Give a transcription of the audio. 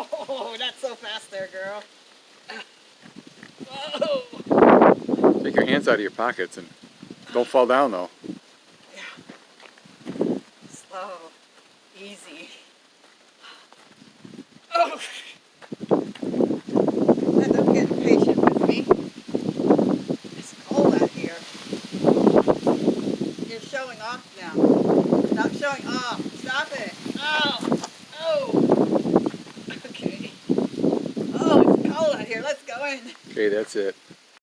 Oh, not so fast there, girl. Whoa. Take your hands out of your pockets and don't fall down though. Yeah. Slow. Easy. Oh. Let them get patient with me. It's cold out here. You're showing off now showing off. Stop it. Oh. Oh. Okay. Oh, it's cold out here. Let's go Okay, that's it.